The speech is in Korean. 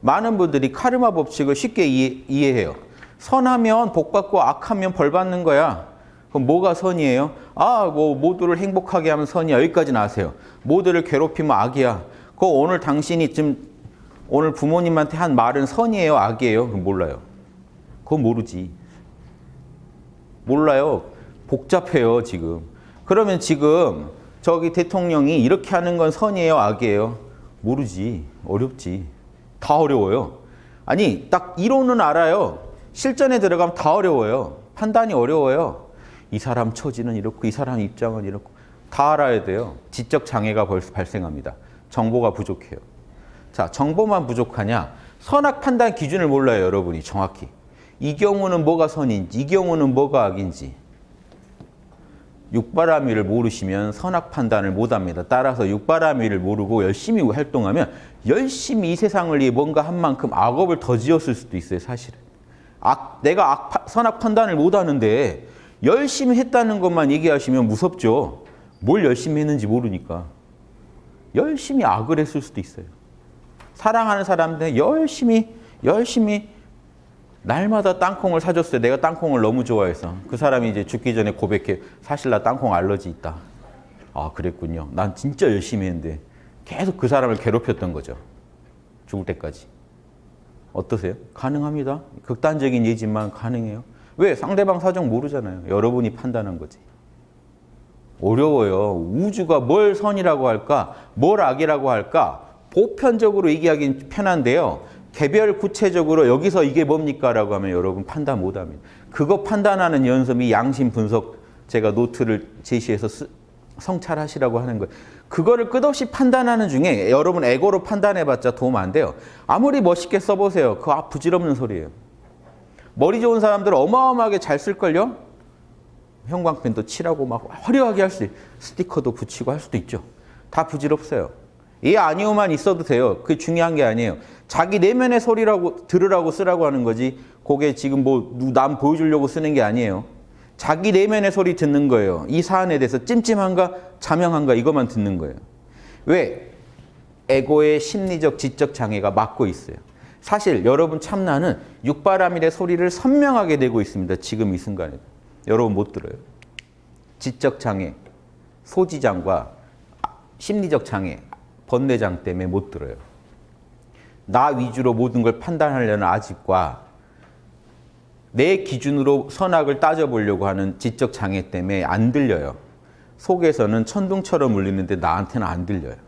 많은 분들이 카르마 법칙을 쉽게 이해, 이해 해요. 선하면 복 받고 악하면 벌 받는 거야. 그럼 뭐가 선이에요? 아, 뭐 모두를 행복하게 하면 선이야. 여기까지는 아세요. 모두를 괴롭히면 악이야. 그 오늘 당신이 지금 오늘 부모님한테 한 말은 선이에요, 악이에요? 그럼 몰라요. 그건 모르지. 몰라요. 복잡해요, 지금. 그러면 지금 저기 대통령이 이렇게 하는 건 선이에요, 악이에요? 모르지. 어렵지. 다 어려워요. 아니, 딱 이론은 알아요. 실전에 들어가면 다 어려워요. 판단이 어려워요. 이 사람 처지는 이렇고 이 사람 입장은 이렇고 다 알아야 돼요. 지적 장애가 벌써 발생합니다. 정보가 부족해요. 자, 정보만 부족하냐? 선악 판단 기준을 몰라요, 여러분이 정확히. 이 경우는 뭐가 선인지, 이 경우는 뭐가 악인지. 육바라밀을 모르시면 선악 판단을 못합니다. 따라서 육바라밀을 모르고 열심히 활동하면 열심히 이 세상을 위해 뭔가 한 만큼 악업을 더 지었을 수도 있어요, 사실은. 악, 내가 악, 선악 판단을 못하는데 열심히 했다는 것만 얘기하시면 무섭죠. 뭘 열심히 했는지 모르니까. 열심히 악을 했을 수도 있어요. 사랑하는 사람한테 열심히 열심히 날마다 땅콩을 사줬어요. 내가 땅콩을 너무 좋아해서. 그 사람이 이제 죽기 전에 고백해. 사실 나 땅콩 알러지 있다. 아 그랬군요. 난 진짜 열심히 했는데 계속 그 사람을 괴롭혔던 거죠. 죽을 때까지. 어떠세요? 가능합니다. 극단적인 예지만 가능해요. 왜? 상대방 사정 모르잖아요. 여러분이 판단한 거지. 어려워요. 우주가 뭘 선이라고 할까? 뭘 악이라고 할까? 보편적으로 얘기하기는 편한데요. 개별 구체적으로 여기서 이게 뭡니까? 라고 하면 여러분 판단 못합니다. 그거 판단하는 연습이 양심 분석 제가 노트를 제시해서 쓰, 성찰하시라고 하는 거예요. 그거를 끝없이 판단하는 중에 여러분 에고로 판단해봤자 도움 안 돼요. 아무리 멋있게 써보세요. 그거 아, 부질없는 소리예요. 머리 좋은 사람들 어마어마하게 잘 쓸걸요? 형광펜도 칠하고 막 화려하게 할 수, 스티커도 붙이고 할 수도 있죠. 다 부질없어요. 이 아니오만 있어도 돼요. 그게 중요한 게 아니에요. 자기 내면의 소리라고 들으라고 쓰라고 하는 거지. 그게 지금 뭐 남 보여주려고 쓰는 게 아니에요. 자기 내면의 소리 듣는 거예요. 이 사안에 대해서 찜찜한가 자명한가 이것만 듣는 거예요. 왜? 에고의 심리적 지적 장애가 막고 있어요. 사실 여러분 참나는 육바라밀의 소리를 선명하게 내고 있습니다. 지금 이 순간에. 여러분 못 들어요. 지적 장애, 소지장과 심리적 장애, 번뇌장 때문에 못 들어요. 나 위주로 모든 걸 판단하려는 아집과 내 기준으로 선악을 따져보려고 하는 지적 장애 때문에 안 들려요. 속에서는 천둥처럼 울리는데 나한테는 안 들려요.